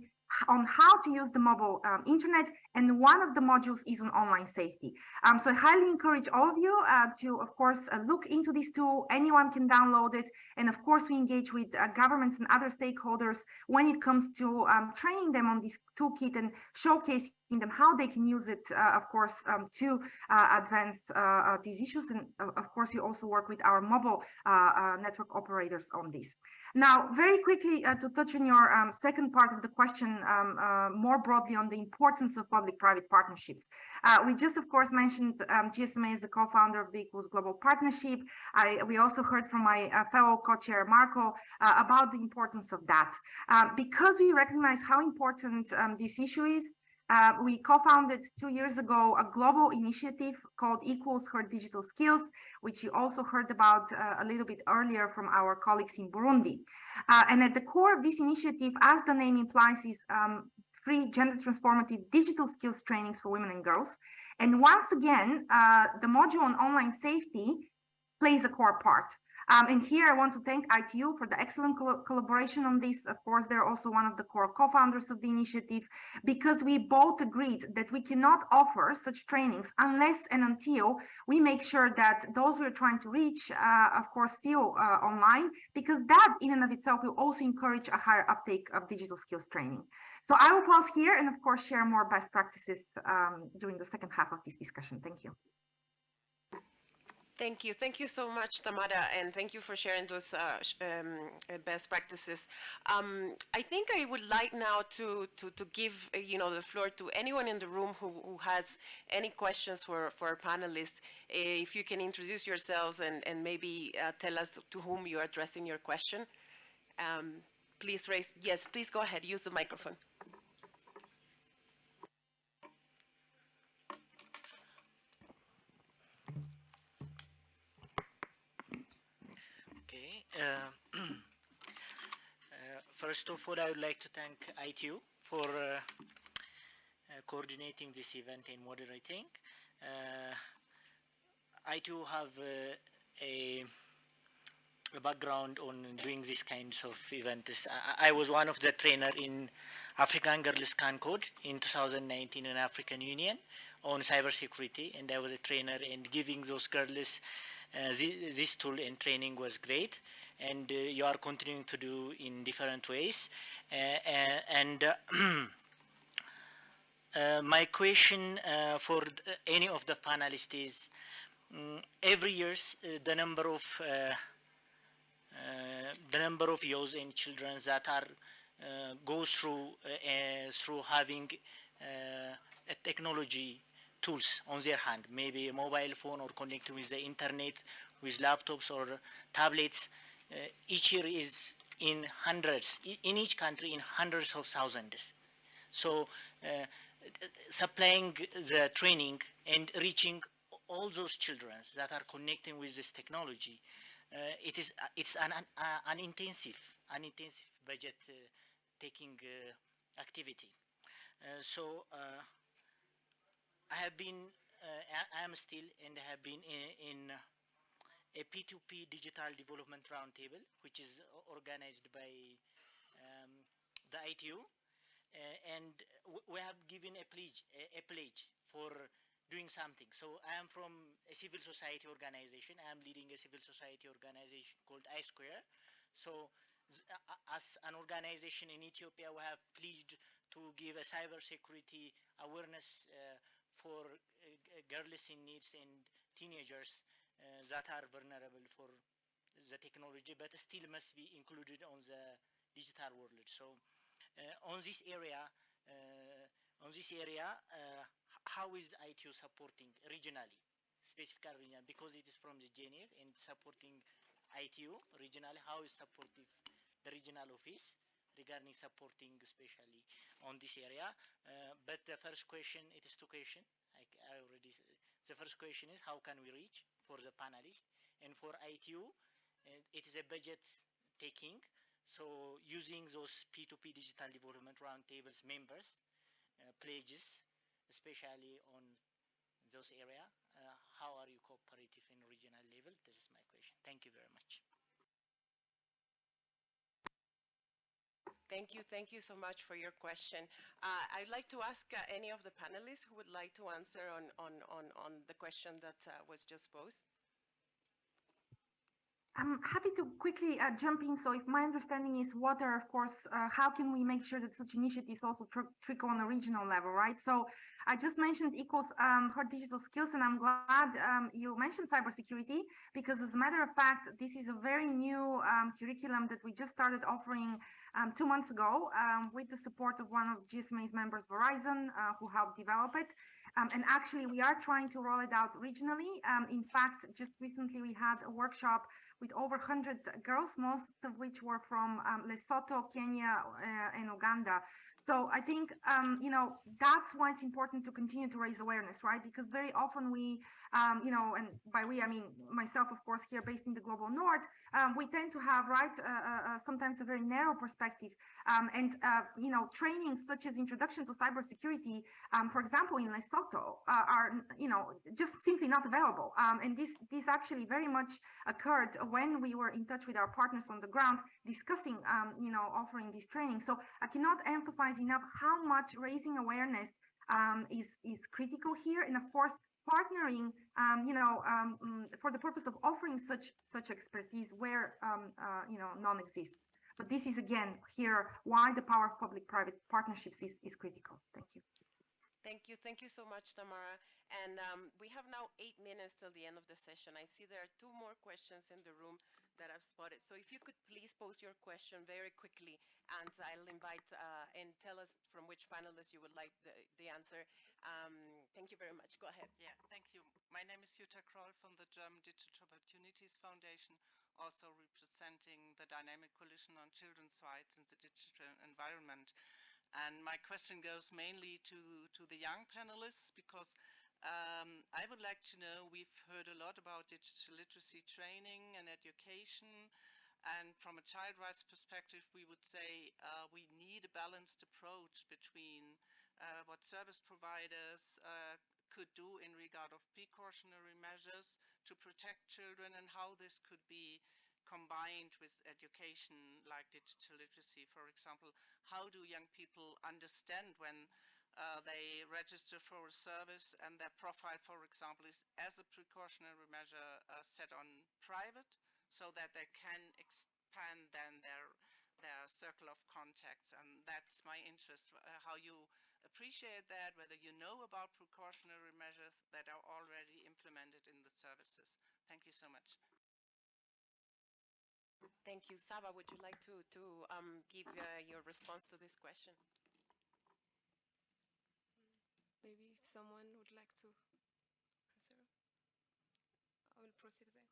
on how to use the mobile um, internet and one of the modules is on online safety. Um, so i highly encourage all of you uh, to of course uh, look into this tool. Anyone can download it. And of course we engage with uh, governments and other stakeholders when it comes to um, training them on this toolkit and showcasing them how they can use it uh, of course um, to uh, advance uh, these issues. And of course we also work with our mobile network operators on this now, very quickly uh, to touch on your um, second part of the question, um, uh, more broadly on the importance of public-private partnerships. Uh, we just, of course, mentioned um, GSMA as a co-founder of the Equals Global Partnership. I, we also heard from my uh, fellow co-chair Marco uh, about the importance of that. Uh, because we recognize how important um, this issue is, uh, we co-founded two years ago a global initiative called Equals Her Digital Skills, which you also heard about uh, a little bit earlier from our colleagues in Burundi. Uh, and at the core of this initiative, as the name implies, is um, free gender transformative digital skills trainings for women and girls. And once again, uh, the module on online safety plays a core part. Um, and here I want to thank ITU for the excellent co collaboration on this. Of course, they're also one of the core co-founders of the initiative because we both agreed that we cannot offer such trainings unless and until we make sure that those we're trying to reach, uh, of course, feel uh, online because that in and of itself will also encourage a higher uptake of digital skills training. So I will pause here and of course share more best practices um, during the second half of this discussion. Thank you. Thank you. Thank you so much, Tamara, and thank you for sharing those uh, um, uh, best practices. Um, I think I would like now to, to, to give, uh, you know, the floor to anyone in the room who, who has any questions for, for our panelists. Uh, if you can introduce yourselves and, and maybe uh, tell us to whom you're addressing your question. Um, please raise, yes, please go ahead, use the microphone. Uh, [CLEARS THROAT] uh, first of all, I would like to thank ITU for uh, coordinating this event and moderating. ITU have a a background on doing these kinds of events. I, I was one of the trainer in African Girls Can Code in 2019 in African Union on cybersecurity, and I was a trainer and giving those girls uh, this, tool and training was great. And uh, you are continuing to do in different ways. Uh, uh and uh, [CLEARS THROAT] my question uh, for any of the panelists is, um, every year the number of the number of youth and children that are go through through having a technology tools on their hand, maybe a mobile phone or connecting with the internet, with laptops or tablets. Uh, each year is in hundreds, in each country in hundreds of thousands. So uh, supplying the training and reaching all those children that are connecting with this technology, uh, it is it's an, an, an intensive, an intensive budget uh, taking uh, activity. Uh, so I have been, uh, I am still, and have been in, in a P2C digital development roundtable, which is organized by um, the ITU. Uh, and we have given a pledge, a, a, pledge for doing something. So I am from a civil society organization. I am leading a civil society organization called iSquare. So uh, as an organization in Ethiopia, we have pledged to give a cybersecurity awareness uh, for uh, girls in needs and teenagers that are vulnerable for the technology, but still must be included on the digital world. So uh, on this area, on this area, how is ITU supporting regionally, specifically regional, because it is from the Geneva and supporting ITU regionally, how is supportive the regional office regarding supporting especially on this area. Uh, but the first question, it is two questions. I, I already, the first question is how can we reach for the panelists? And for ITU, uh, it is a budget taking. So using those P2C digital development roundtables members, uh, pledges, especially on those area, uh, how are you cooperative in regional level? This is my question. Thank you very much. Thank you. Thank you so much for your question. Uh, I'd like to ask uh, any of the panelists who would like to answer on, on, on, on the question that uh, was just posed. I'm happy to quickly uh, jump in. So if my understanding is water, of course, uh, how can we make sure that such initiatives also tr trickle on a regional level, right? So I just mentioned equals um, for digital skills, and I'm glad um, you mentioned cybersecurity because as a matter of fact, this is a very new um, curriculum that we just started offering um, two months ago um, with the support of one of GSMA's members, Verizon, uh, who helped develop it. Um, and actually, we are trying to roll it out regionally. Um, in fact, just recently we had a workshop with over 100 girls, most of which were from um, Lesotho, Kenya, uh, and Uganda. So I think, you know, that's why it's important to continue to raise awareness, right? Because very often we, um, you know, and by we, I mean myself, of course, here based in the global north, um, we tend to have, right, uh, uh, uh sometimes a very narrow perspective. Um, and, uh, you know, trainings such as introduction to cybersecurity, um, for example, in Lesotho, uh, are, you know, just simply not available. Um, and this, this actually very much occurred when we were in touch with our partners on the ground discussing, you know, offering this training. So I cannot emphasize enough how much raising awareness um, is is critical here, and of course partnering, um, you know, um, mm, for the purpose of offering such such expertise where um, uh, you know none exists. But this is again here why the power of public-private partnerships is is critical. Thank you. Thank you. Thank you so much, Tamara. And um, we have now eight minutes till the end of the session. I see there are two more questions in the room that I've spotted. So if you could please pose your question very quickly, and I'll invite uh, and tell us from which panelist you would like the, the answer. Um, thank you very much. Go ahead. Yeah, thank you. My name is Jutta Kroll from the German Digital Opportunities Foundation, also representing the Dynamic Coalition on Children's Rights in the Digital Environment. And my question goes mainly to, to the young panelists because um, I would like to know, we've heard a lot about digital literacy training and education, and from a child rights perspective, we would say uh, we need a balanced approach between uh, what service providers uh, could do in regard of precautionary measures to protect children and how this could be combined with education like digital literacy, for example, how do young people understand when uh, they register for a service and their profile, for example, is as a precautionary measure uh, set on private so that they can expand then their their circle of contacts and that's my interest uh, how you appreciate that whether you know about precautionary measures that are already implemented in the services thank you so much Thank you. Saba, would you like to, to um, give uh, your response to this question? Maybe if someone would like to answer, I will proceed there.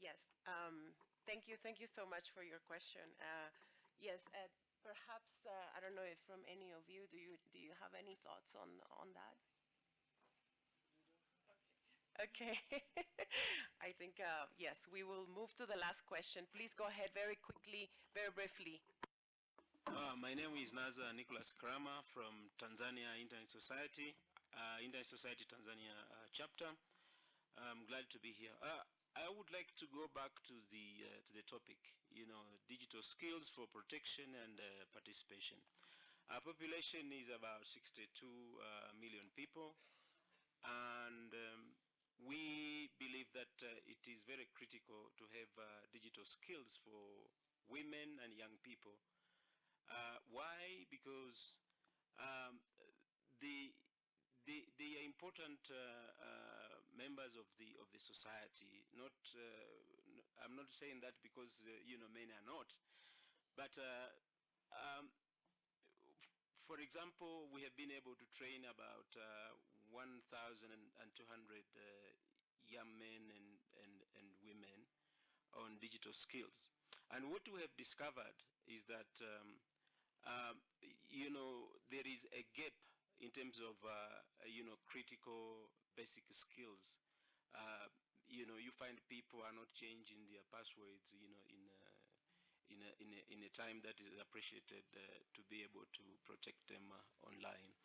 Yes. Um, thank you. Thank you so much for your question. Uh, yes. Uh, perhaps uh, I don't know if from any of you do you do you have any thoughts on on that? Okay. [LAUGHS] I think uh, yes. We will move to the last question. Please go ahead very quickly, very briefly. Uh, my name is Nazar Nicholas Kirama from Tanzania Internet Society, uh, Internet Society Tanzania uh, chapter. I'm glad to be here. Uh, I would like to go back to the uh, to the topic, you know, digital skills for protection and participation. Our population is about 62 million people, and um, we believe that it is very critical to have digital skills for women and young people uh, why? Because um, the they, they are important uh, uh, members of the of the society. Not, I'm not saying that because you know men are not, but um, for example, we have been able to train about 1,200 young men and, and, and women on digital skills. And what we have discovered is that um, um, you know, there is a gap in terms of, uh, you know, critical basic skills. Uh, you know, you find people are not changing their passwords, you know, in a, in a, in a, in a time that is appreciated uh, to be able to protect them uh, online.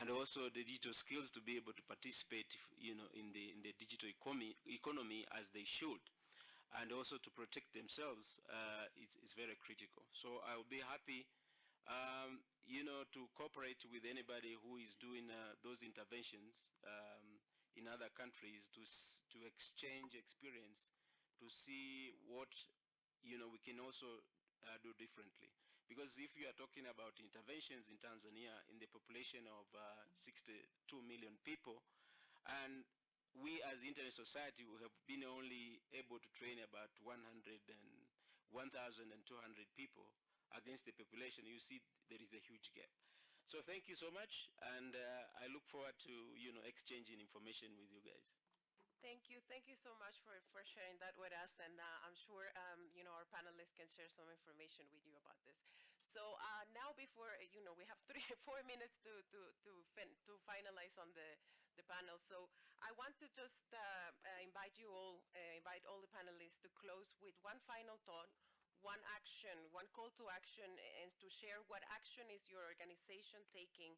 And also the digital skills to be able to participate, you know, in the, in the digital economy, economy as they should and also to protect themselves uh, is, is very critical. So I'll be happy um, you know, to cooperate with anybody who is doing uh, those interventions um, in other countries to, to exchange experience, to see what, you know, we can also uh, do differently. Because if you are talking about interventions in Tanzania in the population of uh, 62 million people, and we as Internet Society we have been only able to train about 100 and 1,200 people, against the population, you see there is a huge gap. So thank you so much, and uh, I look forward to you know exchanging information with you guys. Thank you. Thank you so much for, for sharing that with us. And uh, I'm sure, um, you know, our panelists can share some information with you about this. So uh, now before, you know, we have [LAUGHS] three, four minutes to, to, to, fin to finalize on the, the panel. So I want to just uh, uh invite you all, uh, invite all the panelists to close with one final thought one action, one call to action, and to share what action is your organization taking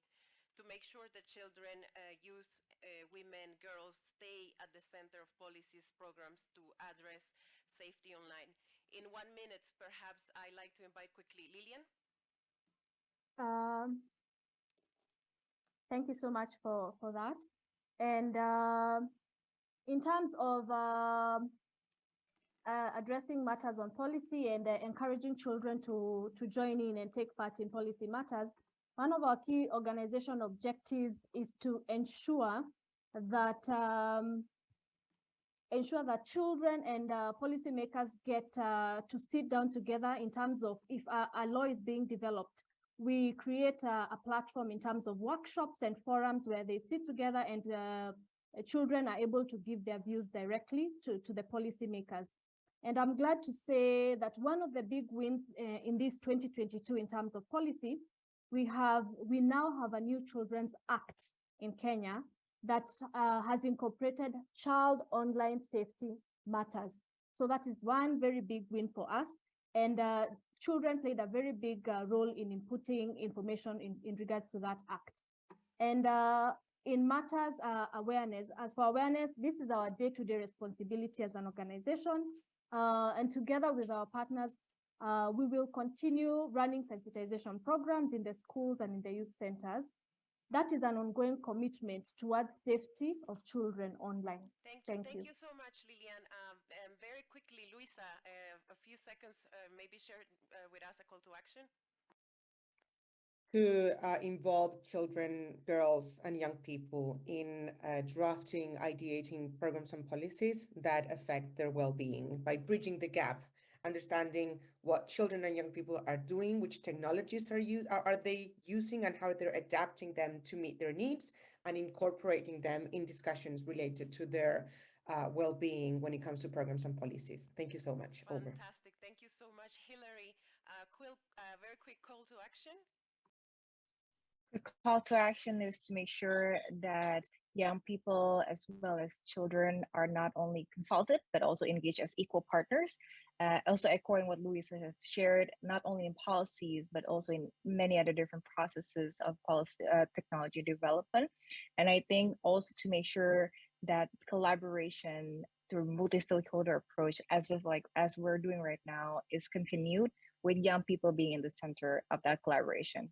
to make sure that children, uh, youth, uh, women, girls stay at the center of policies, programs to address safety online. In one minute, perhaps I'd like to invite quickly Lilian. Um, thank you so much for, for that. And uh, in terms of um, uh, addressing matters on policy and uh, encouraging children to, to join in and take part in policy matters, one of our key organization objectives is to ensure that um, ensure that children and uh, policymakers get uh, to sit down together in terms of if a, a law is being developed. We create a, a, platform in terms of workshops and forums where they sit together and uh, children are able to give their views directly to, to the policymakers. And I'm glad to say that one of the big wins uh, in this 2022 in terms of policy, we have we now have a new Children's Act in Kenya that uh, has incorporated child online safety matters. So that is one very big win for us. And uh, children played a very big uh, role in inputting information in, in regards to that act. And uh, in matters uh, awareness, as for awareness, this is our day-to-day -day responsibility as an organization. Uh, and together with our partners, uh, we will continue running sensitization programs in the schools and in the youth centers. That is an ongoing commitment towards safety of children online. Thank you. Thank, Thank you. you so much, Lilian. Um, and very quickly, Luisa, uh, a few seconds, uh, maybe share uh, with us a call to action. to uh, involve children, girls, and young people in uh, drafting, ideating programs and policies that affect their well-being by bridging the gap, understanding what children and young people are doing, which technologies are, u- are, are they using, and how they're adapting them to meet their needs, and incorporating them in discussions related to their uh, well-being when it comes to programs and policies. Thank you so much. Over. Fantastic. Thank you so much, Hillary. Uh, quick, uh, very quick call to action. The call to action is to make sure that young people as well as children are not only consulted but also engaged as equal partners. Uh, also echoing what Louisa has shared, not only in policies but also in many other different processes of policy uh, technology development. And I think also to make sure that collaboration through multi-stakeholder approach, as of like as we're doing right now, is continued with young people being in the center of that collaboration.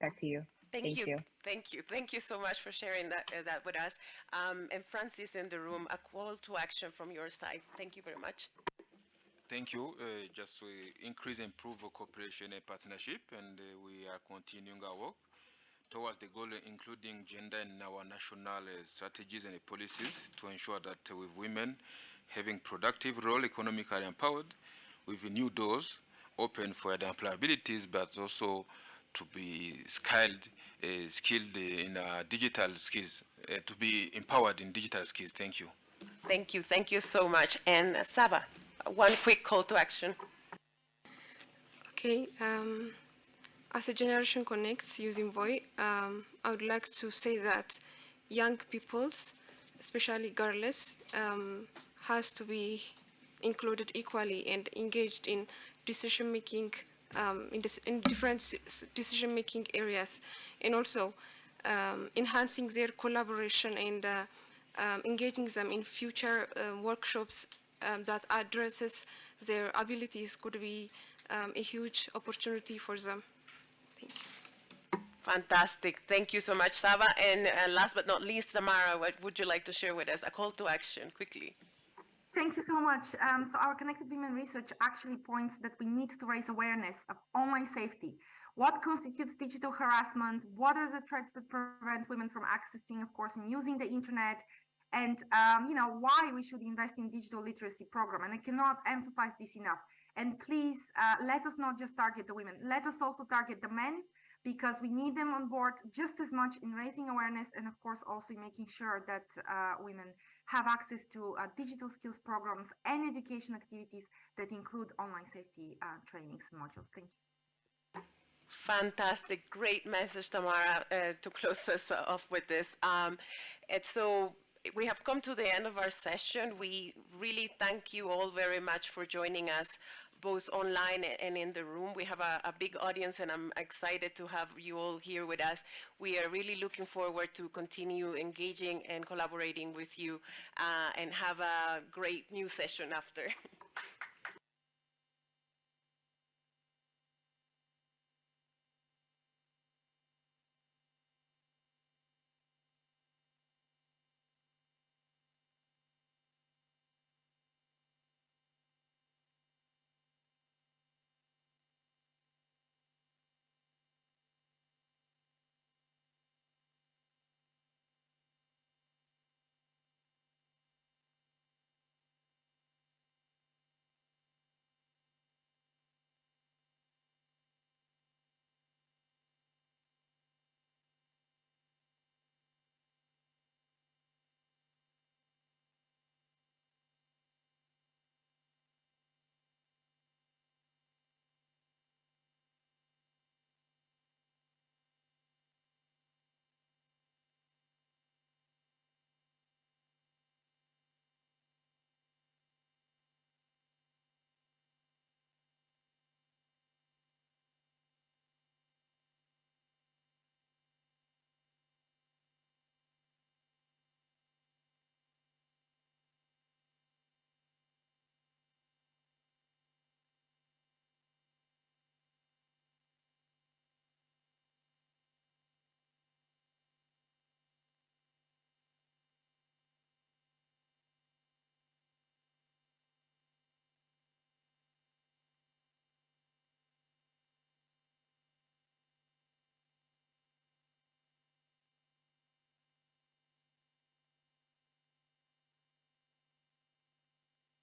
Back to you. Thank, Thank you. you. Thank you. Thank you so much for sharing that, uh, that with us. Um, and Francis in the room, a call to action from your side. Thank you very much. Thank you. Uh, just to increase and improve our cooperation and partnership, and uh, we are continuing our work towards the goal, including gender in our national uh, strategies and policies to ensure that uh, with women having productive role, economically empowered, with new doors open for their employabilities, but also to be skilled, uh, skilled in uh, digital skills, uh, to be empowered in digital skills. Thank you. Thank you. Thank you so much. And uh, Saba, one quick call to action. Okay, um, as a Generation Connects Youth Envoy, um, I would like to say that young peoples, especially girls, um, has to be included equally and engaged in decision making um, in, in different decision making areas and also um, enhancing their collaboration and uh, um, engaging them in future uh, workshops um, that addresses their abilities could be um, a huge opportunity for them. Thank you. Fantastic. Thank you so much, Saba. And uh, last but not least, Tamara, what would you like to share with us? A call to action, quickly. Thank you so much. Um, so our Connected Women research actually points that we need to raise awareness of online safety. What constitutes digital harassment? What are the threats that prevent women from accessing, of course, and using the internet? And, um, you know, why we should invest in digital literacy program. And I cannot emphasize this enough. And please, uh, let us not just target the women. Let us also target the men because we need them on board just as much in raising awareness and, of course, also making sure that uh, women have access to uh, digital skills programs and education activities that include online safety uh, trainings and modules. Thank you. Fantastic, great message, Tamara, uh, to close us off with this. Um, and so we have come to the end of our session. We really thank you all very much for joining us both online and in the room. We have a, a, big audience and I'm excited to have you all here with us. We are really looking forward to continue engaging and collaborating with you uh, and have a great new session after. [LAUGHS]